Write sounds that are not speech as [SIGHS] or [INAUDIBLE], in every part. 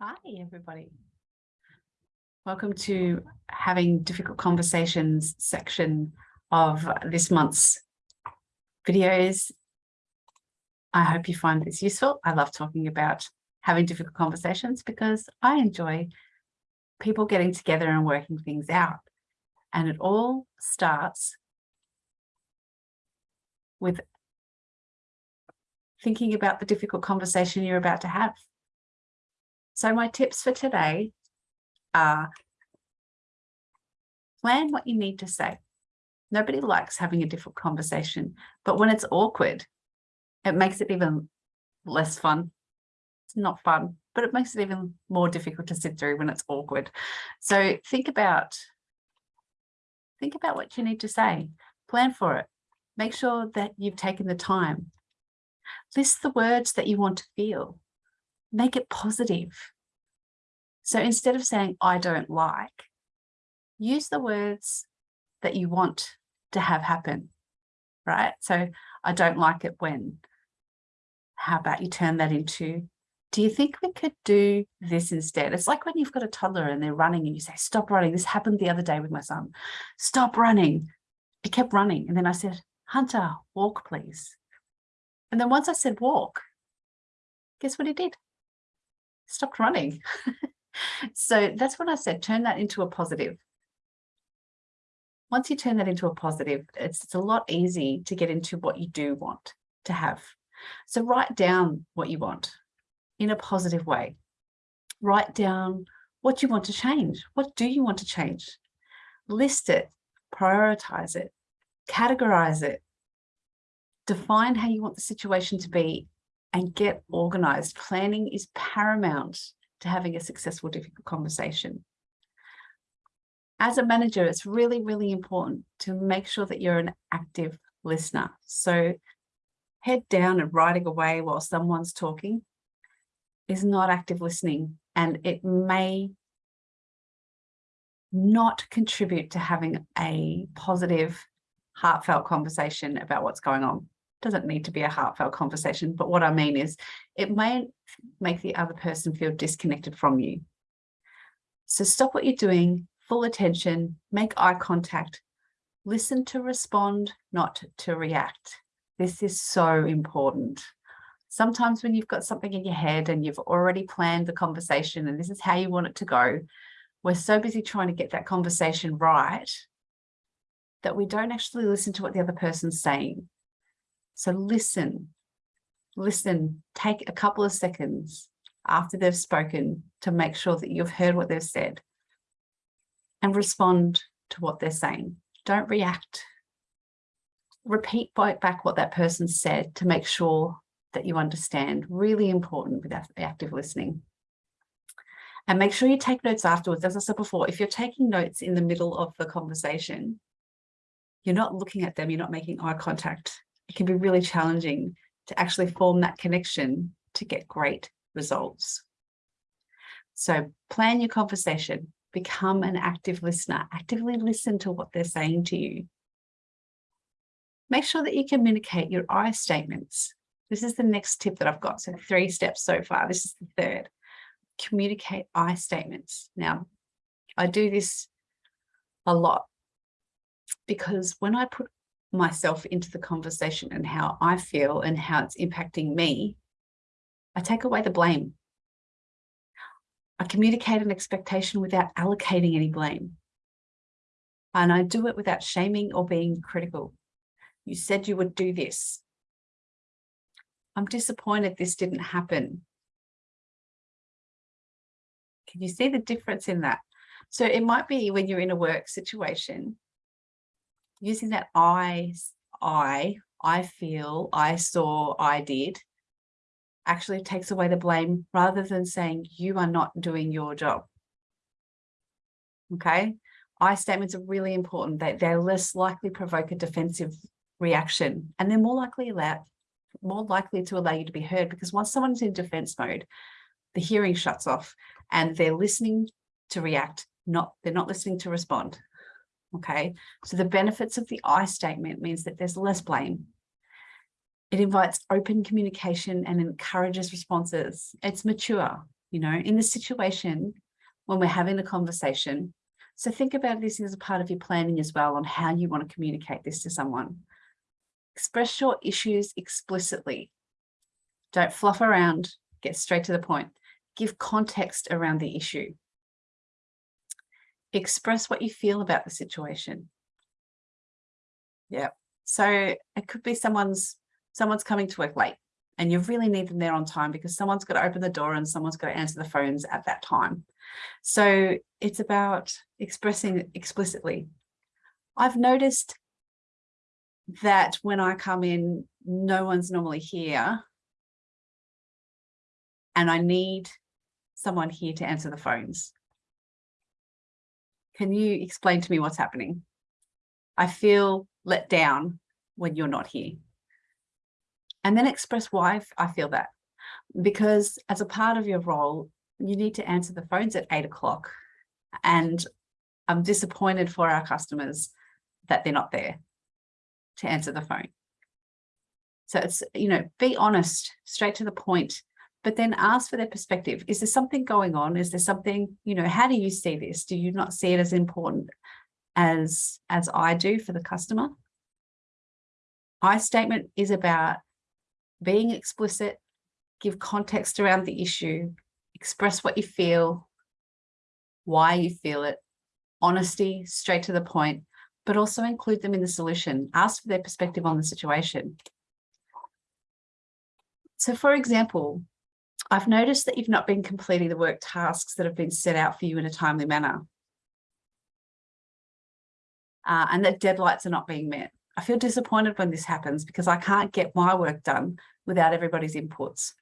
Hi, everybody. Welcome to having difficult conversations section of this month's videos. I hope you find this useful. I love talking about having difficult conversations because I enjoy people getting together and working things out. And it all starts with thinking about the difficult conversation you're about to have. So my tips for today are plan what you need to say. Nobody likes having a difficult conversation, but when it's awkward, it makes it even less fun. It's not fun, but it makes it even more difficult to sit through when it's awkward. So think about, think about what you need to say, plan for it. Make sure that you've taken the time. List the words that you want to feel make it positive. So instead of saying, I don't like, use the words that you want to have happen, right? So I don't like it when. How about you turn that into, do you think we could do this instead? It's like when you've got a toddler and they're running and you say, stop running. This happened the other day with my son. Stop running. He kept running. And then I said, Hunter, walk, please. And then once I said walk, guess what he did? Stopped running. [LAUGHS] so that's what I said, turn that into a positive. Once you turn that into a positive, it's, it's a lot easy to get into what you do want to have. So write down what you want in a positive way. Write down what you want to change. What do you want to change? List it, prioritize it, categorize it, define how you want the situation to be and get organized. Planning is paramount to having a successful, difficult conversation. As a manager, it's really, really important to make sure that you're an active listener. So head down and writing away while someone's talking is not active listening and it may not contribute to having a positive, heartfelt conversation about what's going on doesn't need to be a heartfelt conversation, but what I mean is it may make the other person feel disconnected from you. So stop what you're doing, full attention, make eye contact, listen to respond, not to react. This is so important. Sometimes when you've got something in your head and you've already planned the conversation and this is how you want it to go, we're so busy trying to get that conversation right that we don't actually listen to what the other person's saying. So listen, listen, take a couple of seconds after they've spoken to make sure that you've heard what they've said and respond to what they're saying. Don't react. Repeat back what that person said to make sure that you understand. Really important with active listening. And make sure you take notes afterwards. As I said before, if you're taking notes in the middle of the conversation, you're not looking at them, you're not making eye contact it can be really challenging to actually form that connection to get great results. So plan your conversation, become an active listener, actively listen to what they're saying to you. Make sure that you communicate your I statements. This is the next tip that I've got. So three steps so far. This is the third. Communicate I statements. Now, I do this a lot because when I put myself into the conversation and how I feel and how it's impacting me, I take away the blame. I communicate an expectation without allocating any blame. And I do it without shaming or being critical. You said you would do this. I'm disappointed this didn't happen. Can you see the difference in that? So it might be when you're in a work situation using that I, I, I feel, I saw, I did, actually takes away the blame rather than saying you are not doing your job. Okay, I statements are really important. They, they're less likely provoke a defensive reaction and they're more likely allow, more likely to allow you to be heard because once someone's in defense mode, the hearing shuts off and they're listening to react, not they're not listening to respond. Okay, so the benefits of the I statement means that there's less blame. It invites open communication and encourages responses. It's mature. you know, in the situation when we're having a conversation. So think about this as a part of your planning as well on how you want to communicate this to someone. Express your issues explicitly. Don't fluff around, get straight to the point. Give context around the issue. Express what you feel about the situation. Yeah. So it could be someone's someone's coming to work late and you really need them there on time because someone's got to open the door and someone's got to answer the phones at that time. So it's about expressing explicitly. I've noticed that when I come in, no one's normally here and I need someone here to answer the phones. Can you explain to me what's happening? I feel let down when you're not here and then express why I feel that. Because as a part of your role, you need to answer the phones at eight o'clock. And I'm disappointed for our customers that they're not there to answer the phone. So it's, you know, be honest, straight to the point, but then ask for their perspective. Is there something going on? Is there something, you know, how do you see this? Do you not see it as important as, as I do for the customer? I statement is about being explicit, give context around the issue, express what you feel, why you feel it, honesty, straight to the point, but also include them in the solution. Ask for their perspective on the situation. So for example, I've noticed that you've not been completing the work tasks that have been set out for you in a timely manner. Uh, and that deadlines are not being met. I feel disappointed when this happens because I can't get my work done without everybody's inputs.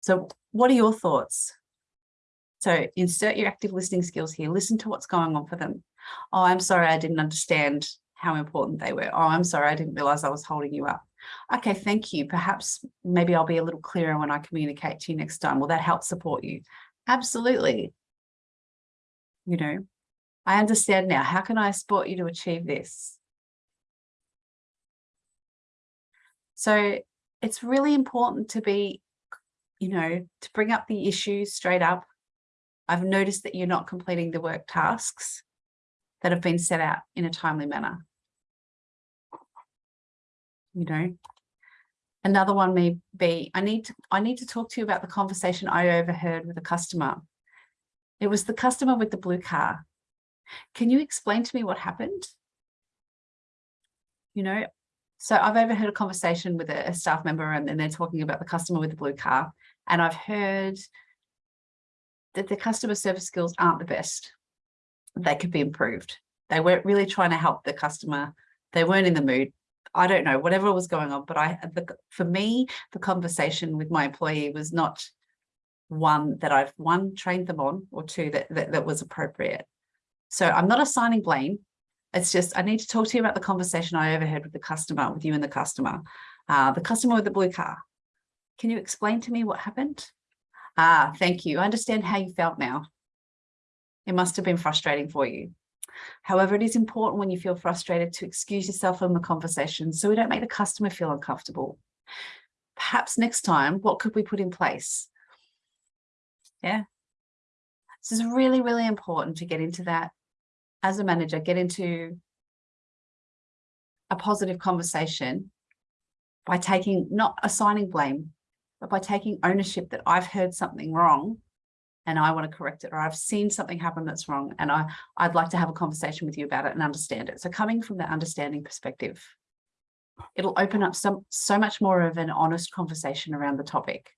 So what are your thoughts? So insert your active listening skills here. Listen to what's going on for them. Oh, I'm sorry, I didn't understand how important they were. Oh, I'm sorry, I didn't realize I was holding you up. Okay, thank you. Perhaps maybe I'll be a little clearer when I communicate to you next time. Will that help support you? Absolutely. You know, I understand now. How can I support you to achieve this? So it's really important to be, you know, to bring up the issues straight up. I've noticed that you're not completing the work tasks that have been set out in a timely manner. You know, another one may be, I need to, I need to talk to you about the conversation I overheard with a customer. It was the customer with the blue car. Can you explain to me what happened? You know, so I've overheard a conversation with a, a staff member and, and they're talking about the customer with the blue car. And I've heard that the customer service skills aren't the best. They could be improved. They weren't really trying to help the customer. They weren't in the mood. I don't know, whatever was going on. But I, the, for me, the conversation with my employee was not one that I've one trained them on or two that, that, that was appropriate. So I'm not assigning blame. It's just, I need to talk to you about the conversation I overheard with the customer, with you and the customer, uh, the customer with the blue car. Can you explain to me what happened? Ah, thank you. I understand how you felt now. It must have been frustrating for you. However, it is important when you feel frustrated to excuse yourself from the conversation so we don't make the customer feel uncomfortable. Perhaps next time, what could we put in place? Yeah. This is really, really important to get into that as a manager, get into a positive conversation by taking, not assigning blame, but by taking ownership that I've heard something wrong and I want to correct it, or I've seen something happen that's wrong and I, I'd like to have a conversation with you about it and understand it. So coming from that understanding perspective, it'll open up some, so much more of an honest conversation around the topic.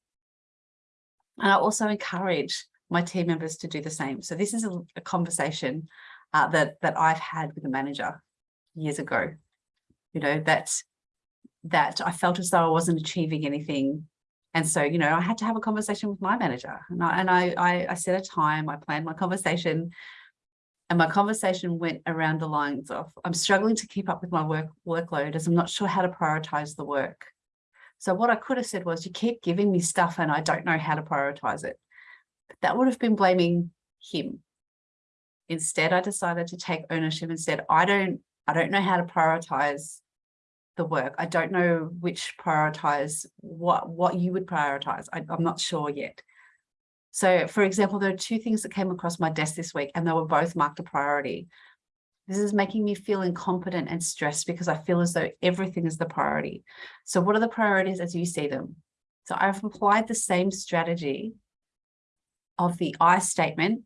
And I also encourage my team members to do the same. So this is a, a conversation uh, that that I've had with a manager years ago. You know, that that I felt as though I wasn't achieving anything. And so, you know, I had to have a conversation with my manager and I, and I, I, I set a time, I planned my conversation and my conversation went around the lines of, I'm struggling to keep up with my work workload as I'm not sure how to prioritize the work. So what I could have said was, you keep giving me stuff and I don't know how to prioritize it. But that would have been blaming him Instead, I decided to take ownership. Instead, I don't, I don't know how to prioritize the work. I don't know which prioritize what, what you would prioritize. I, I'm not sure yet. So for example, there are two things that came across my desk this week and they were both marked a priority. This is making me feel incompetent and stressed because I feel as though everything is the priority. So what are the priorities as you see them? So I've applied the same strategy of the I statement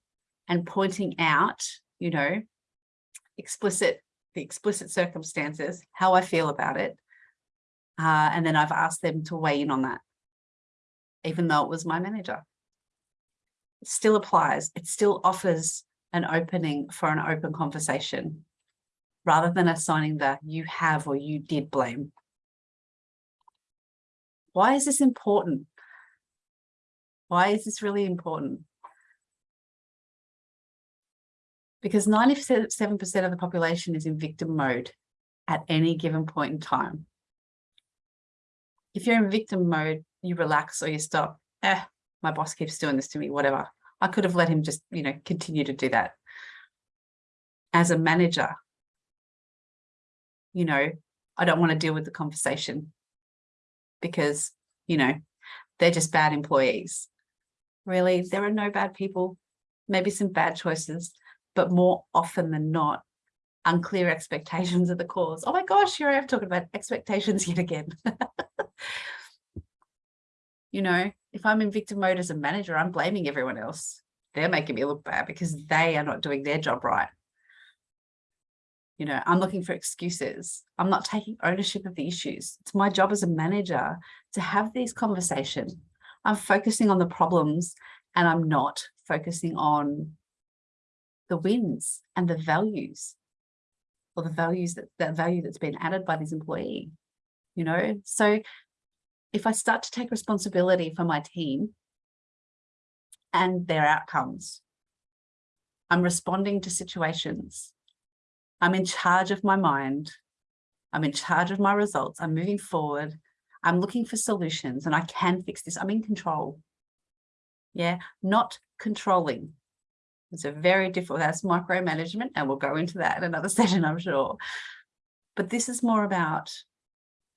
and pointing out, you know, explicit, the explicit circumstances, how I feel about it. Uh, and then I've asked them to weigh in on that, even though it was my manager. It still applies. It still offers an opening for an open conversation rather than assigning the you have or you did blame. Why is this important? Why is this really important? Because 97% of the population is in victim mode at any given point in time. If you're in victim mode, you relax or you stop. Eh, my boss keeps doing this to me, whatever. I could have let him just, you know, continue to do that. As a manager, you know, I don't want to deal with the conversation because, you know, they're just bad employees. Really, there are no bad people, maybe some bad choices, but more often than not, unclear expectations are the cause. Oh my gosh, here I am talking about expectations [LAUGHS] yet again. you know, if I'm in victim mode as a manager, I'm blaming everyone else. They're making me look bad because they are not doing their job right. You know, I'm looking for excuses. I'm not taking ownership of the issues. It's my job as a manager to have these conversations. I'm focusing on the problems and I'm not focusing on the wins and the values or the values that that value that's been added by this employee, you know? So if I start to take responsibility for my team and their outcomes, I'm responding to situations. I'm in charge of my mind. I'm in charge of my results. I'm moving forward. I'm looking for solutions and I can fix this. I'm in control. Yeah, not controlling. It's a very difficult, that's micromanagement and we'll go into that in another [LAUGHS] session, I'm sure. But this is more about,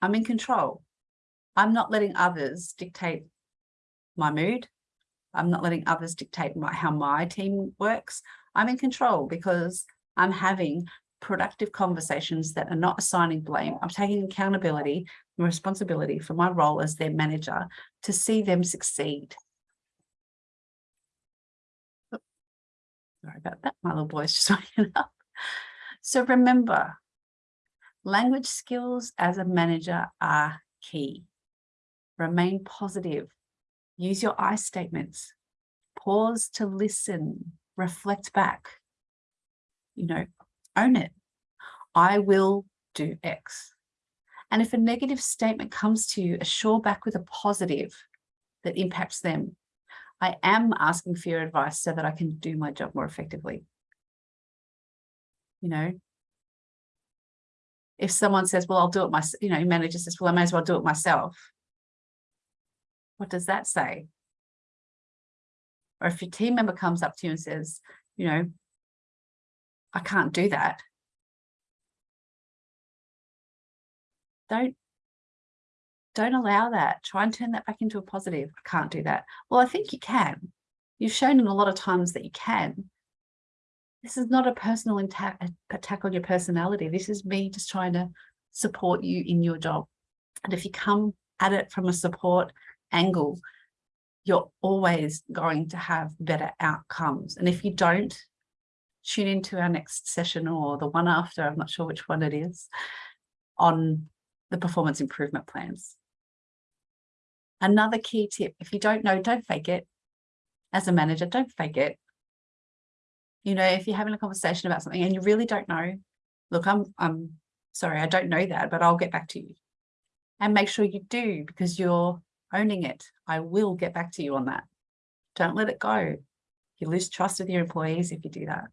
I'm in control. I'm not letting others dictate my mood. I'm not letting others dictate my, how my team works. I'm in control because I'm having productive conversations that are not assigning blame. I'm taking accountability and responsibility for my role as their manager to see them succeed. Sorry about that, my little boy's just [LAUGHS] waking up. So remember, language skills as a manager are key. Remain positive. Use your I statements. Pause to listen. Reflect back. You know, own it. I will do X. And if a negative statement comes to you, assure back with a positive that impacts them. I am asking for your advice so that I can do my job more effectively. You know, if someone says, well, I'll do it myself, you know, manager says, well, I may as well do it myself. What does that say? Or if your team member comes up to you and says, you know, I can't do that. Don't don't allow that. Try and turn that back into a positive. I can't do that. Well, I think you can. You've shown in a lot of times that you can. This is not a personal attack on your personality. This is me just trying to support you in your job. And if you come at it from a support angle, you're always going to have better outcomes. And if you don't, tune into our next session or the one after, I'm not sure which one it is, on the performance improvement plans. Another key tip, if you don't know, don't fake it. As a manager, don't fake it. You know, if you're having a conversation about something and you really don't know, look, I'm, I'm sorry, I don't know that, but I'll get back to you. And make sure you do because you're owning it. I will get back to you on that. Don't let it go. You lose trust with your employees if you do that.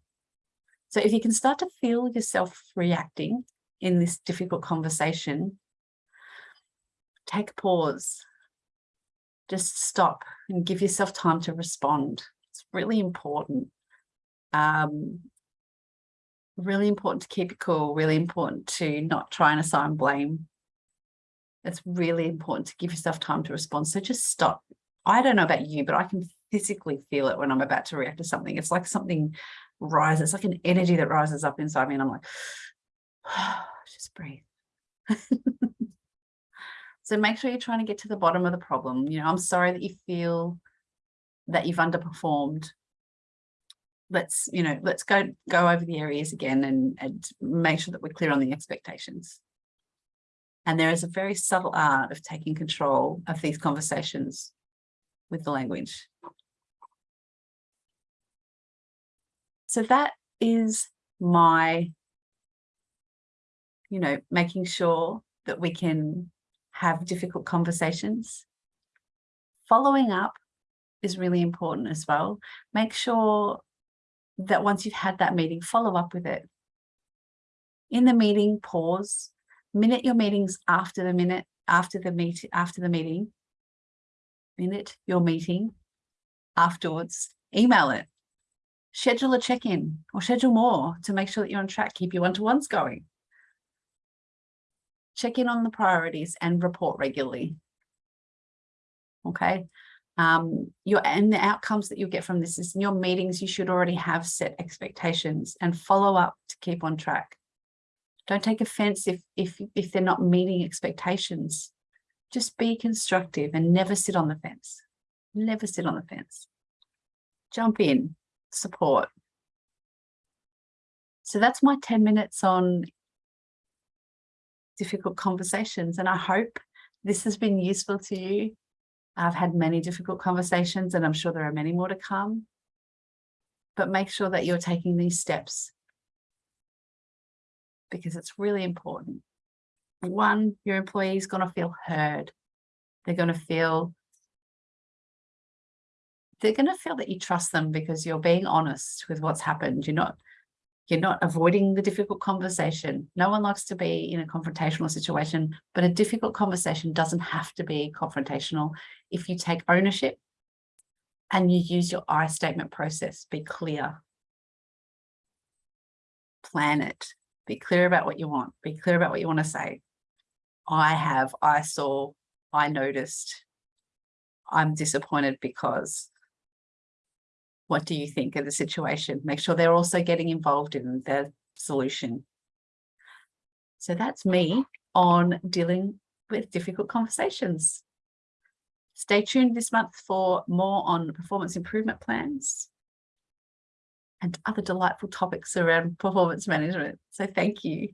So if you can start to feel yourself reacting in this difficult conversation, take a pause. Just stop and give yourself time to respond. It's really important. Um, really important to keep it cool, really important to not try and assign blame it's really important to give yourself time to respond. So just stop. I don't know about you, but I can physically feel it when I'm about to react to something. It's like something rises, it's like an energy that rises up inside me and I'm like, oh, [SIGHS] just breathe. [LAUGHS] so make sure you're trying to get to the bottom of the problem. You know, I'm sorry that you feel that you've underperformed. Let's, you know, let's go go over the areas again and, and make sure that we're clear on the expectations. And there is a very subtle art of taking control of these conversations with the language. So that is my, you know, making sure that we can have difficult conversations. Following up is really important as well. Make sure that once you've had that meeting, follow up with it. In the meeting, pause, minute your meetings after the minute, after the meet, after the meeting, minute your meeting afterwards, email it, schedule a check-in or schedule more to make sure that you're on track, keep your one-to-ones going. Check in on the priorities and report regularly. Okay. Um, your and the outcomes that you get from this is in your meetings, you should already have set expectations and follow up to keep on track. Don't take offense if, if, if they're not meeting expectations. Just be constructive and never sit on the fence. Never sit on the fence. Jump in, support. So that's my 10 minutes on difficult conversations. And I hope this has been useful to you. I've had many difficult conversations and I'm sure there are many more to come. But make sure that you're taking these steps because it's really important. One, your employee is going to feel heard. They're going to feel they're going to feel that you trust them because you're being honest with what's happened. You're not you're not avoiding the difficult conversation. No one likes to be in a confrontational situation, but a difficult conversation doesn't have to be confrontational. If you take ownership and you use your I statement process, be clear. Plan it. Be clear about what you want. Be clear about what you want to say. I have, I saw, I noticed, I'm disappointed because what do you think of the situation? Make sure they're also getting involved in the solution. So that's me on dealing with difficult conversations. Stay tuned this month for more on performance improvement plans and other delightful topics around performance management. So thank you.